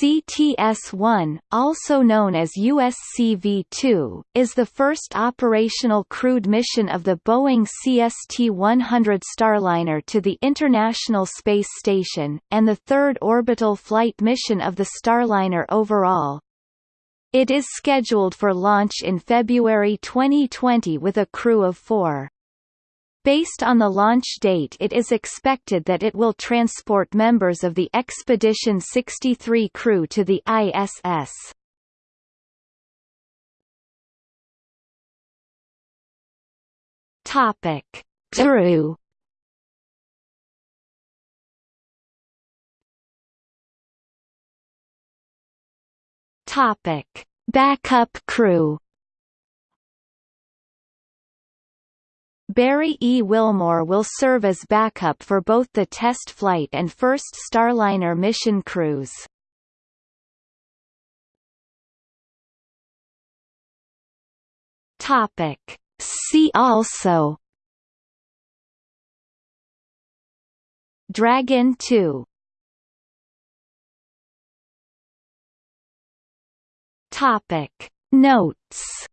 CTS-1, also known as USCV-2, is the first operational crewed mission of the Boeing CST-100 Starliner to the International Space Station, and the third orbital flight mission of the Starliner overall. It is scheduled for launch in February 2020 with a crew of four. Based on the launch date it is expected that it will transport members of the Expedition 63 crew to the ISS. Topic. Crew Topic. Backup crew Barry E. Wilmore will serve as backup for both the test flight and first Starliner mission crews. Topic. See also Dragon 2 Topic. Notes